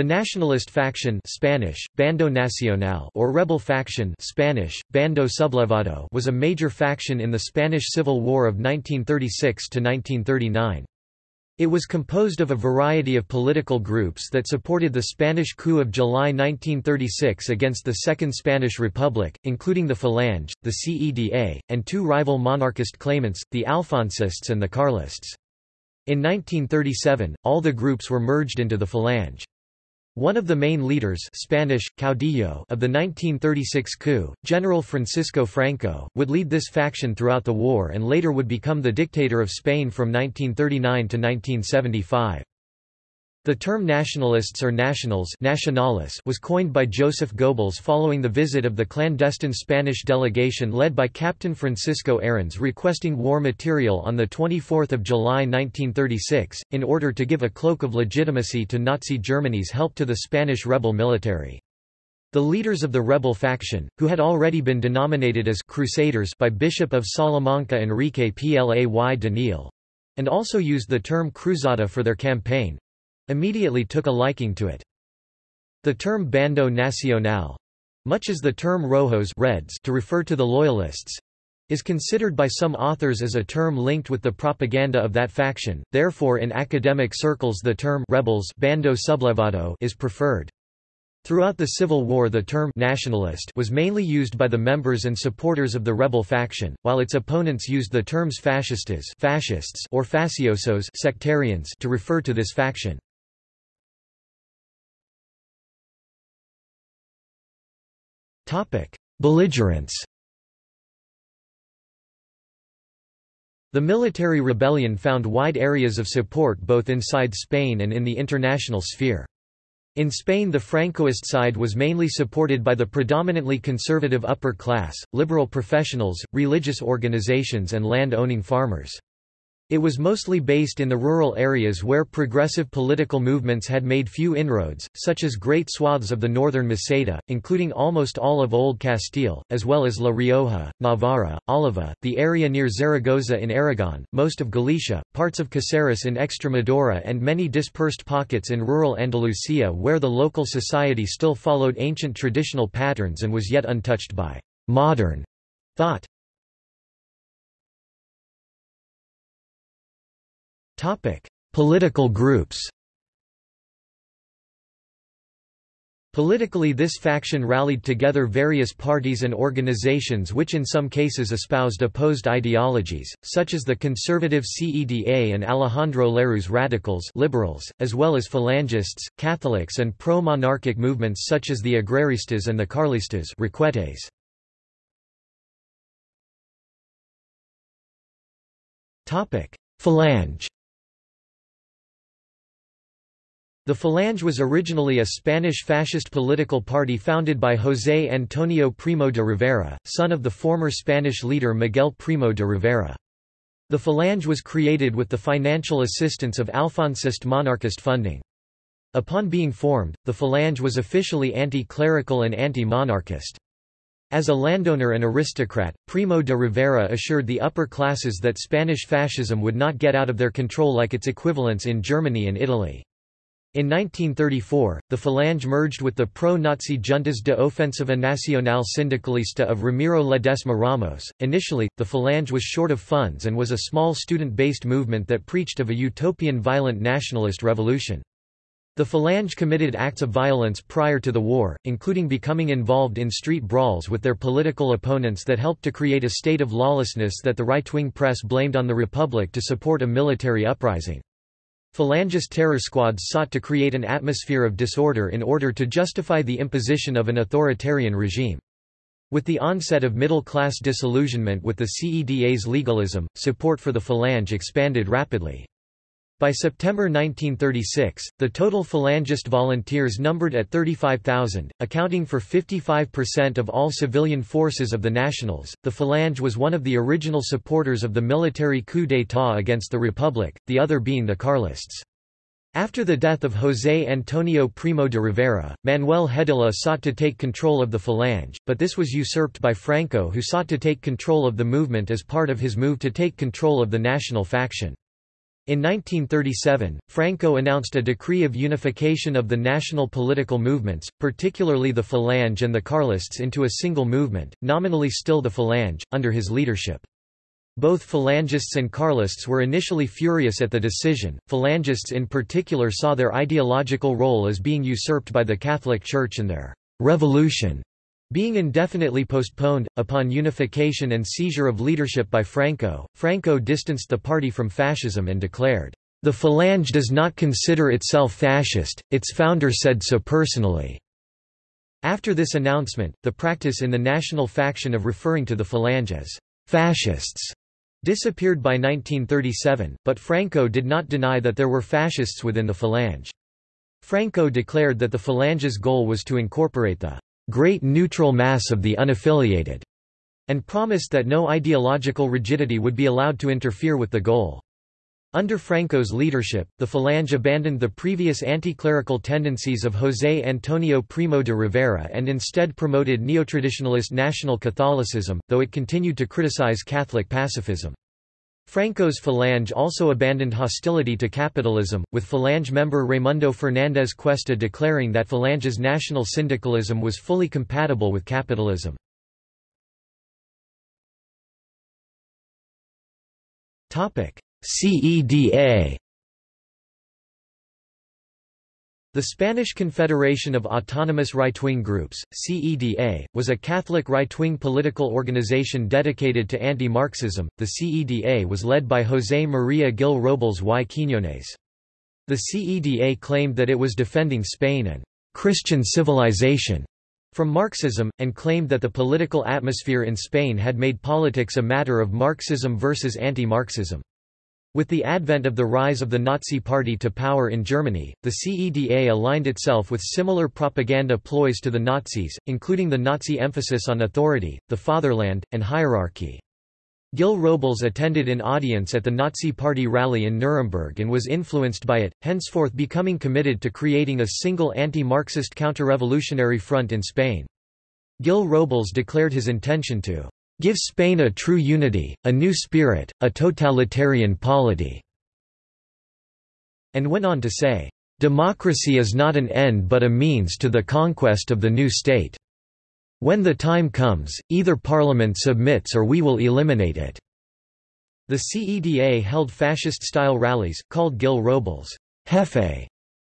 The nationalist faction Spanish, Bando Nacional or rebel faction Spanish, Bando Sublevado was a major faction in the Spanish Civil War of 1936–1939. It was composed of a variety of political groups that supported the Spanish coup of July 1936 against the Second Spanish Republic, including the Falange, the CEDA, and two rival monarchist claimants, the Alfonsists and the Carlists. In 1937, all the groups were merged into the Falange. One of the main leaders Spanish, caudillo of the 1936 coup, General Francisco Franco, would lead this faction throughout the war and later would become the dictator of Spain from 1939 to 1975. The term nationalists or nationals was coined by Joseph Goebbels following the visit of the clandestine Spanish delegation led by Captain Francisco Arranz requesting war material on 24 July 1936, in order to give a cloak of legitimacy to Nazi Germany's help to the Spanish rebel military. The leaders of the rebel faction, who had already been denominated as «crusaders» by Bishop of Salamanca Enrique Plá y Deniel, and also used the term cruzada for their campaign, immediately took a liking to it. The term Bando Nacional much as the term Rojos Reds to refer to the Loyalists is considered by some authors as a term linked with the propaganda of that faction, therefore in academic circles the term rebels Bando Sublevado is preferred. Throughout the Civil War the term nationalist was mainly used by the members and supporters of the rebel faction, while its opponents used the terms fascistas fascists or facciosos sectarians to refer to this faction. Belligerents The military rebellion found wide areas of support both inside Spain and in the international sphere. In Spain the Francoist side was mainly supported by the predominantly conservative upper class, liberal professionals, religious organizations and land-owning farmers. It was mostly based in the rural areas where progressive political movements had made few inroads, such as great swaths of the northern Meseta, including almost all of Old Castile, as well as La Rioja, Navarra, Álava, the area near Zaragoza in Aragon, most of Galicia, parts of Caceres in Extremadura and many dispersed pockets in rural Andalusia where the local society still followed ancient traditional patterns and was yet untouched by «modern» thought. Political groups Politically this faction rallied together various parties and organizations which in some cases espoused opposed ideologies, such as the conservative CEDA and Alejandro Lerroux's radicals liberals, as well as phalangists, Catholics and pro-monarchic movements such as the Agraristas and the Carlistas Requetes. The Falange was originally a Spanish fascist political party founded by José Antonio Primo de Rivera, son of the former Spanish leader Miguel Primo de Rivera. The Falange was created with the financial assistance of Alfonsist monarchist funding. Upon being formed, the Falange was officially anti-clerical and anti-monarchist. As a landowner and aristocrat, Primo de Rivera assured the upper classes that Spanish fascism would not get out of their control like its equivalents in Germany and Italy. In 1934, the Falange merged with the pro-Nazi Juntas de Ofensiva Nacional Sindicalista of Ramiro Ledesma Ramos. Initially, the Falange was short of funds and was a small student-based movement that preached of a utopian violent nationalist revolution. The Falange committed acts of violence prior to the war, including becoming involved in street brawls with their political opponents that helped to create a state of lawlessness that the right-wing press blamed on the Republic to support a military uprising. Falangist terror squads sought to create an atmosphere of disorder in order to justify the imposition of an authoritarian regime. With the onset of middle-class disillusionment with the CEDA's legalism, support for the Falange expanded rapidly. By September 1936, the total Falangist volunteers numbered at 35,000, accounting for 55% of all civilian forces of the Nationals. The Falange was one of the original supporters of the military coup d'état against the Republic, the other being the Carlists. After the death of José Antonio Primo de Rivera, Manuel Hedilla sought to take control of the Falange, but this was usurped by Franco who sought to take control of the movement as part of his move to take control of the national faction. In 1937, Franco announced a decree of unification of the national political movements, particularly the Falange and the Carlists into a single movement, nominally still the Falange, under his leadership. Both Falangists and Carlists were initially furious at the decision. Falangists in particular saw their ideological role as being usurped by the Catholic Church and their revolution being indefinitely postponed, upon unification and seizure of leadership by Franco, Franco distanced the party from fascism and declared, "...the Falange does not consider itself fascist, its founder said so personally." After this announcement, the practice in the national faction of referring to the Falange as fascists disappeared by 1937, but Franco did not deny that there were fascists within the Falange. Franco declared that the Falange's goal was to incorporate the great neutral mass of the unaffiliated, and promised that no ideological rigidity would be allowed to interfere with the goal. Under Franco's leadership, the Falange abandoned the previous anti-clerical tendencies of José Antonio Primo de Rivera and instead promoted neotraditionalist national Catholicism, though it continued to criticize Catholic pacifism. Franco's Falange also abandoned hostility to capitalism, with Falange member Raimundo Fernández Cuesta declaring that Falange's national syndicalism was fully compatible with capitalism. CEDA The Spanish Confederation of Autonomous Right-Wing Groups, CEDA, was a Catholic right-wing political organization dedicated to anti-Marxism. The CEDA was led by José María Gil Robles y Quiñones. The CEDA claimed that it was defending Spain and Christian civilization from Marxism, and claimed that the political atmosphere in Spain had made politics a matter of Marxism versus anti-Marxism. With the advent of the rise of the Nazi Party to power in Germany, the CEDA aligned itself with similar propaganda ploys to the Nazis, including the Nazi emphasis on authority, the fatherland, and hierarchy. Gil Robles attended an audience at the Nazi Party rally in Nuremberg and was influenced by it, henceforth becoming committed to creating a single anti-Marxist counter-revolutionary front in Spain. Gil Robles declared his intention to Give Spain a true unity, a new spirit, a totalitarian polity." And went on to say, "...democracy is not an end but a means to the conquest of the new state. When the time comes, either parliament submits or we will eliminate it." The CEDA held fascist-style rallies, called Gil Robles' Jefe,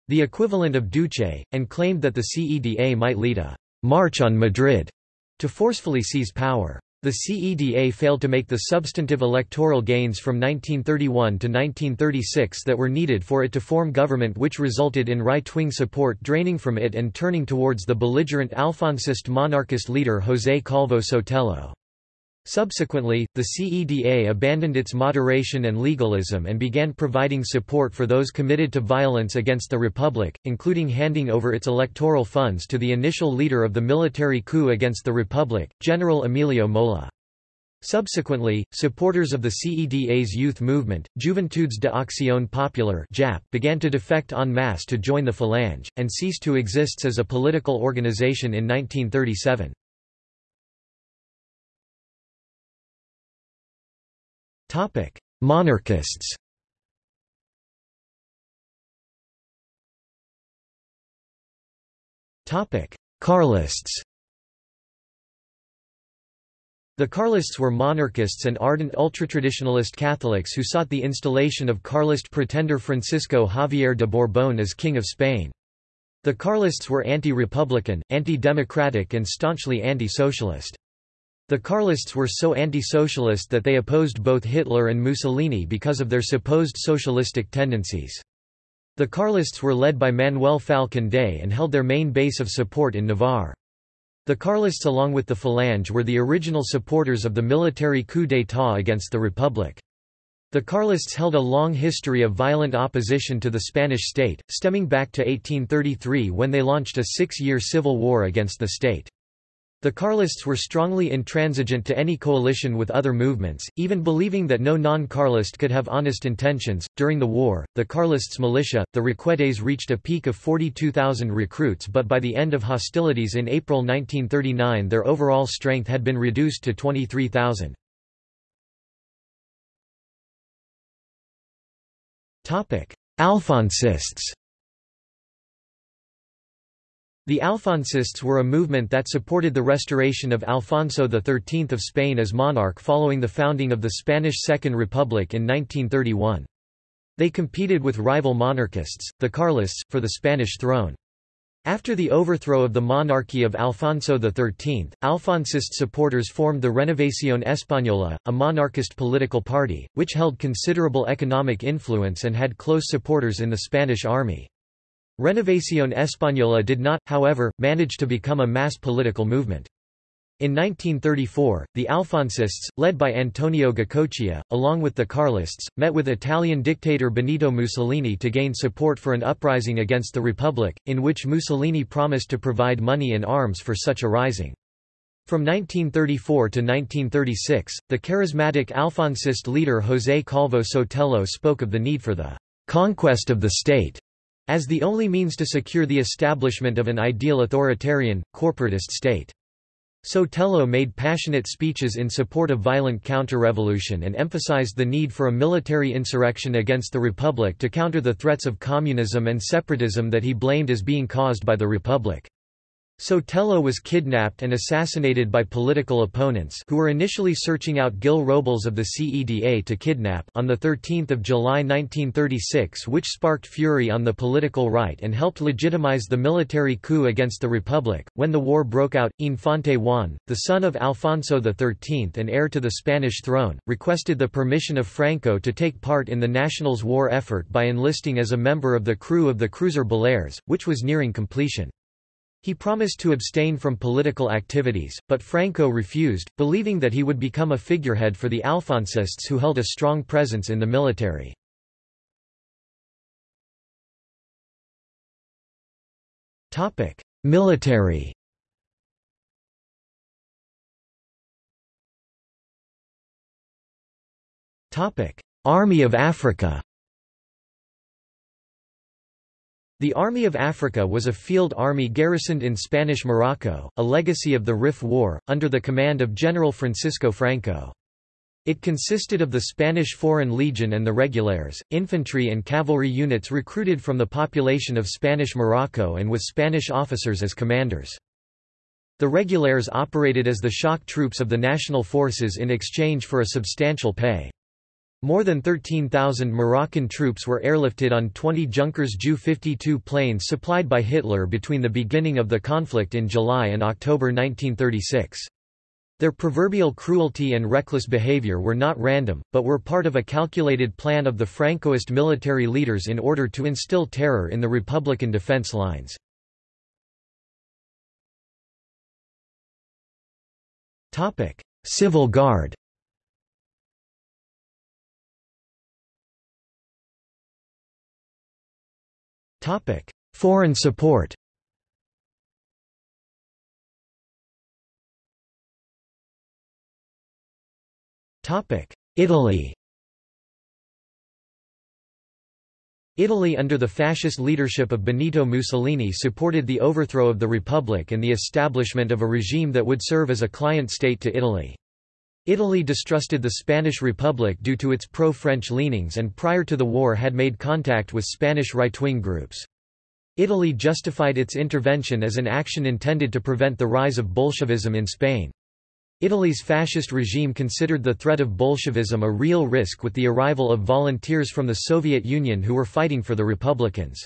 the equivalent of Duce, and claimed that the CEDA might lead a «march on Madrid» to forcefully seize power. The CEDA failed to make the substantive electoral gains from 1931 to 1936 that were needed for it to form government which resulted in right-wing support draining from it and turning towards the belligerent Alfonsist monarchist leader José Calvo Sotelo. Subsequently, the CEDA abandoned its moderation and legalism and began providing support for those committed to violence against the Republic, including handing over its electoral funds to the initial leader of the military coup against the Republic, General Emilio Mola. Subsequently, supporters of the CEDA's youth movement, Juventudes de Acción Popular began to defect en masse to join the Falange, and ceased to exist as a political organization in 1937. Topic: Monarchists. Topic: Carlists. The Carlists were monarchists and ardent ultratraditionalist Catholics who sought the installation of Carlist pretender Francisco Javier de Borbón as King of Spain. The Carlists were anti-republican, anti-democratic and staunchly anti-socialist. The Carlists were so anti-socialist that they opposed both Hitler and Mussolini because of their supposed socialistic tendencies. The Carlists were led by Manuel Fal Condé and held their main base of support in Navarre. The Carlists along with the Falange were the original supporters of the military coup d'état against the Republic. The Carlists held a long history of violent opposition to the Spanish state, stemming back to 1833 when they launched a six-year civil war against the state. The Carlists were strongly intransigent to any coalition with other movements, even believing that no non-Carlist could have honest intentions. During the war, the Carlists' militia, the Requetes, reached a peak of 42,000 recruits, but by the end of hostilities in April 1939, their overall strength had been reduced to 23,000. Alfonsists The Alfonsists were a movement that supported the restoration of Alfonso XIII of Spain as monarch following the founding of the Spanish Second Republic in 1931. They competed with rival monarchists, the Carlists, for the Spanish throne. After the overthrow of the monarchy of Alfonso XIII, Alfonsist supporters formed the Renovación Española, a monarchist political party, which held considerable economic influence and had close supporters in the Spanish army. Renovación Española did not, however, manage to become a mass political movement. In 1934, the Alfonsists, led by Antonio Goicoechea, along with the Carlists, met with Italian dictator Benito Mussolini to gain support for an uprising against the Republic, in which Mussolini promised to provide money and arms for such a rising. From 1934 to 1936, the charismatic Alfonsist leader José Calvo Sotelo spoke of the need for the conquest of the state as the only means to secure the establishment of an ideal authoritarian, corporatist state. Sotelo made passionate speeches in support of violent counter-revolution and emphasized the need for a military insurrection against the Republic to counter the threats of communism and separatism that he blamed as being caused by the Republic. Sotelo was kidnapped and assassinated by political opponents who were initially searching out Gil Robles of the CEDA to kidnap on 13 July 1936 which sparked fury on the political right and helped legitimize the military coup against the Republic. When the war broke out, Infante Juan, the son of Alfonso XIII and heir to the Spanish throne, requested the permission of Franco to take part in the Nationals' war effort by enlisting as a member of the crew of the cruiser Baleares, which was nearing completion. He promised to abstain from political activities, but Franco refused, believing that he would become a figurehead for the Alfonsists who held a strong presence in the military. Military Army of Africa The Army of Africa was a field army garrisoned in Spanish Morocco, a legacy of the Rif War, under the command of General Francisco Franco. It consisted of the Spanish Foreign Legion and the Regulares, infantry and cavalry units recruited from the population of Spanish Morocco and with Spanish officers as commanders. The Regulares operated as the shock troops of the national forces in exchange for a substantial pay. More than 13,000 Moroccan troops were airlifted on 20 Junkers Ju-52 planes supplied by Hitler between the beginning of the conflict in July and October 1936. Their proverbial cruelty and reckless behavior were not random, but were part of a calculated plan of the Francoist military leaders in order to instill terror in the Republican defense lines. Civil Guard Foreign support. Topic: Italy. Italy under the fascist leadership of Benito Mussolini supported the overthrow of the Republic and the establishment of a regime that would serve as a client state to Italy. Italy distrusted the Spanish Republic due to its pro-French leanings and prior to the war had made contact with Spanish right-wing groups. Italy justified its intervention as an action intended to prevent the rise of Bolshevism in Spain. Italy's fascist regime considered the threat of Bolshevism a real risk with the arrival of volunteers from the Soviet Union who were fighting for the Republicans.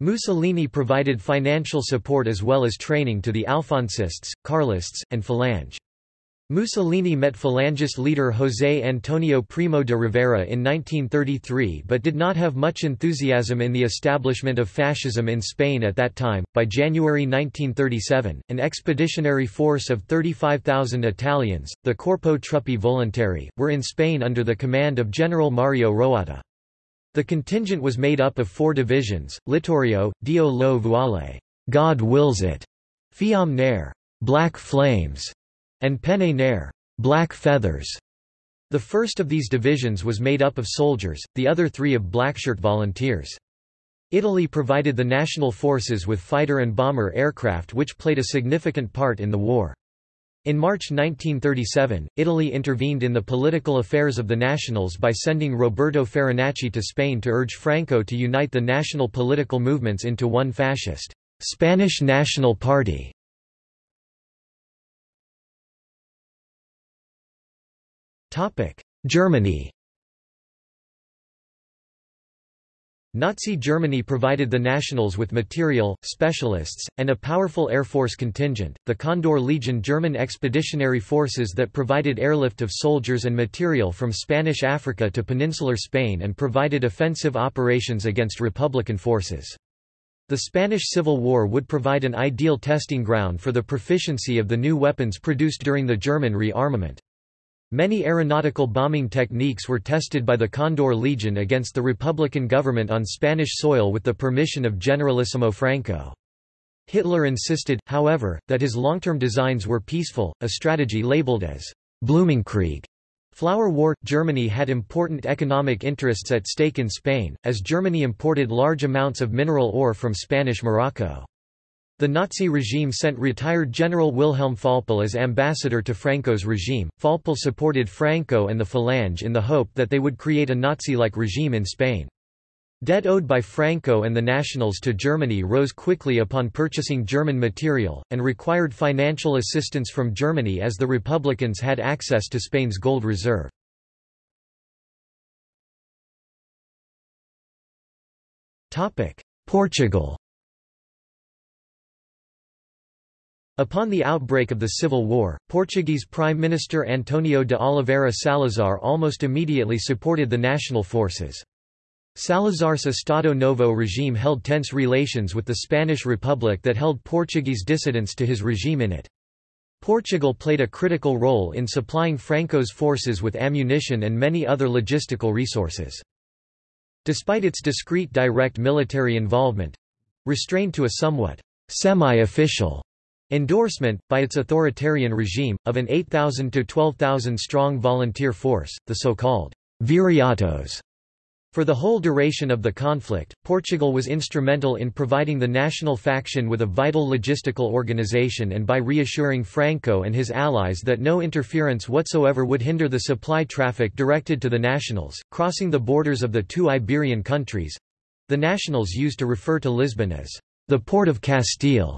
Mussolini provided financial support as well as training to the Alfonsists, Carlists, and Falange. Mussolini met Falangist leader José Antonio Primo de Rivera in 1933 but did not have much enthusiasm in the establishment of fascism in Spain at that time. By January 1937, an expeditionary force of 35,000 Italians, the Corpo Truppe Volontarie, were in Spain under the command of General Mario Roatta. The contingent was made up of four divisions, Littorio, Dio lo vuole, God wills it, Fiamme Nere, Black Flames, and Penne Nere black feathers". The first of these divisions was made up of soldiers, the other three of blackshirt volunteers. Italy provided the national forces with fighter and bomber aircraft which played a significant part in the war. In March 1937, Italy intervened in the political affairs of the Nationals by sending Roberto Farinacci to Spain to urge Franco to unite the national political movements into one fascist, Spanish National Party. Germany Nazi Germany provided the Nationals with material, specialists, and a powerful Air Force contingent, the Condor Legion German expeditionary forces that provided airlift of soldiers and material from Spanish Africa to peninsular Spain and provided offensive operations against Republican forces. The Spanish Civil War would provide an ideal testing ground for the proficiency of the new weapons produced during the German rearmament. Many aeronautical bombing techniques were tested by the Condor Legion against the Republican government on Spanish soil with the permission of Generalissimo Franco. Hitler insisted, however, that his long-term designs were peaceful, a strategy labeled as Blumenkrieg. Flower War – Germany had important economic interests at stake in Spain, as Germany imported large amounts of mineral ore from Spanish Morocco. The Nazi regime sent retired General Wilhelm Faupel as ambassador to Franco's regime. Faupel supported Franco and the Falange in the hope that they would create a Nazi-like regime in Spain. Debt owed by Franco and the Nationals to Germany rose quickly upon purchasing German material, and required financial assistance from Germany as the Republicans had access to Spain's gold reserve. Portugal Upon the outbreak of the Civil War, Portuguese Prime Minister Antonio de Oliveira Salazar almost immediately supported the national forces. Salazar's Estado Novo regime held tense relations with the Spanish Republic that held Portuguese dissidents to his regime in it. Portugal played a critical role in supplying Franco's forces with ammunition and many other logistical resources. Despite its discreet direct military involvement—restrained to a somewhat semi-official Endorsement, by its authoritarian regime, of an 8,000 to 12,000 strong volunteer force, the so-called viriatos. For the whole duration of the conflict, Portugal was instrumental in providing the national faction with a vital logistical organization and by reassuring Franco and his allies that no interference whatsoever would hinder the supply traffic directed to the nationals, crossing the borders of the two Iberian countries—the nationals used to refer to Lisbon as the Port of Castile.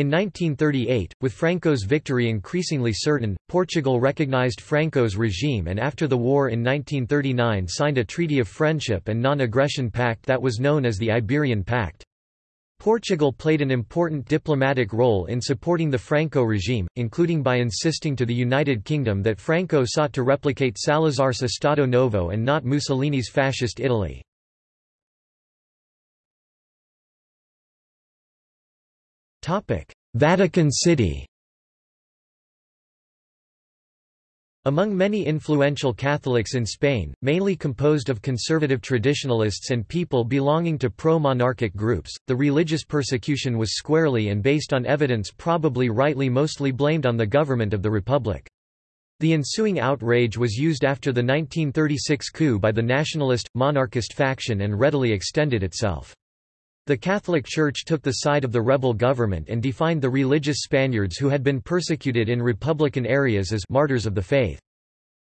In 1938, with Franco's victory increasingly certain, Portugal recognized Franco's regime and after the war in 1939 signed a treaty of friendship and non-aggression pact that was known as the Iberian Pact. Portugal played an important diplomatic role in supporting the Franco regime, including by insisting to the United Kingdom that Franco sought to replicate Salazar's Estado Novo and not Mussolini's fascist Italy. Vatican City Among many influential Catholics in Spain, mainly composed of conservative traditionalists and people belonging to pro-monarchic groups, the religious persecution was squarely and based on evidence probably rightly mostly blamed on the government of the Republic. The ensuing outrage was used after the 1936 coup by the nationalist, monarchist faction and readily extended itself. The Catholic Church took the side of the rebel government and defined the religious Spaniards who had been persecuted in republican areas as martyrs of the faith.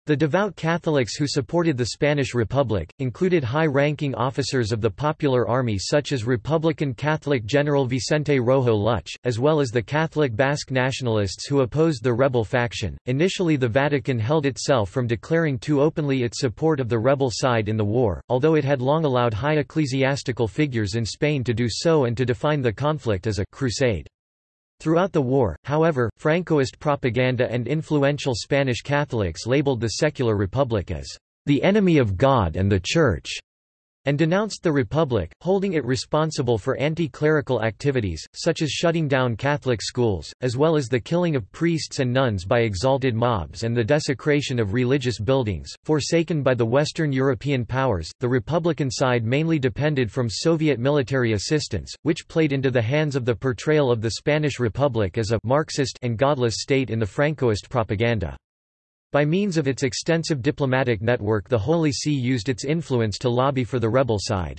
The devout Catholics who supported the Spanish Republic, included high-ranking officers of the Popular Army such as Republican Catholic General Vicente Rojo Lluch, as well as the Catholic Basque nationalists who opposed the rebel faction. Initially the Vatican held itself from declaring too openly its support of the rebel side in the war, although it had long allowed high ecclesiastical figures in Spain to do so and to define the conflict as a crusade. Throughout the war, however, Francoist propaganda and influential Spanish Catholics labeled the secular republic as the enemy of God and the Church and denounced the Republic, holding it responsible for anti-clerical activities, such as shutting down Catholic schools, as well as the killing of priests and nuns by exalted mobs and the desecration of religious buildings. Forsaken by the Western European powers, the Republican side mainly depended from Soviet military assistance, which played into the hands of the portrayal of the Spanish Republic as a Marxist and godless state in the Francoist propaganda. By means of its extensive diplomatic network the Holy See used its influence to lobby for the rebel side.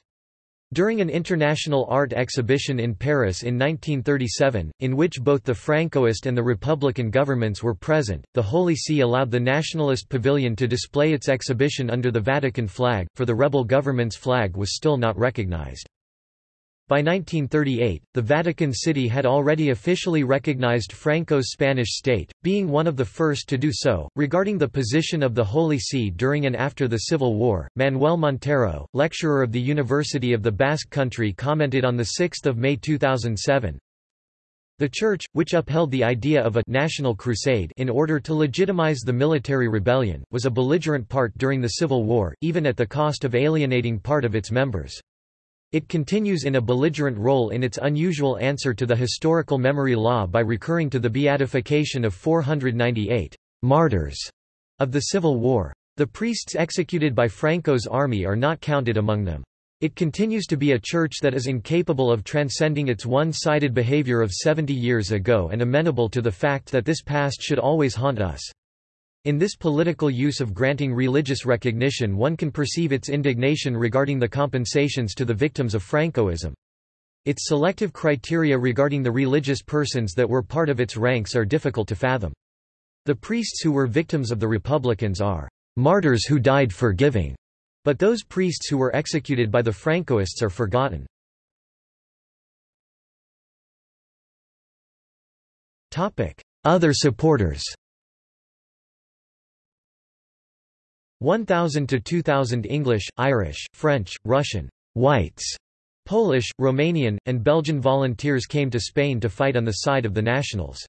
During an international art exhibition in Paris in 1937, in which both the Francoist and the Republican governments were present, the Holy See allowed the Nationalist Pavilion to display its exhibition under the Vatican flag, for the rebel government's flag was still not recognized. By 1938, the Vatican City had already officially recognized Franco's Spanish state, being one of the first to do so. Regarding the position of the Holy See during and after the Civil War, Manuel Montero, lecturer of the University of the Basque Country, commented on 6 May 2007. The Church, which upheld the idea of a national crusade in order to legitimize the military rebellion, was a belligerent part during the Civil War, even at the cost of alienating part of its members. It continues in a belligerent role in its unusual answer to the historical memory law by recurring to the beatification of 498 martyrs of the Civil War. The priests executed by Franco's army are not counted among them. It continues to be a church that is incapable of transcending its one-sided behavior of 70 years ago and amenable to the fact that this past should always haunt us. In this political use of granting religious recognition one can perceive its indignation regarding the compensations to the victims of Francoism. Its selective criteria regarding the religious persons that were part of its ranks are difficult to fathom. The priests who were victims of the Republicans are martyrs who died forgiving, but those priests who were executed by the Francoists are forgotten. Other supporters 1000 to 2000 English, Irish, French, Russian, whites, Polish, Romanian, and Belgian volunteers came to Spain to fight on the side of the nationals.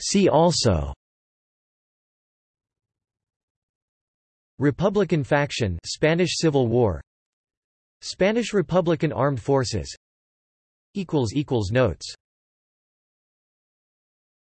See also Republican faction Spanish Civil War Spanish Republican Armed Forces Notes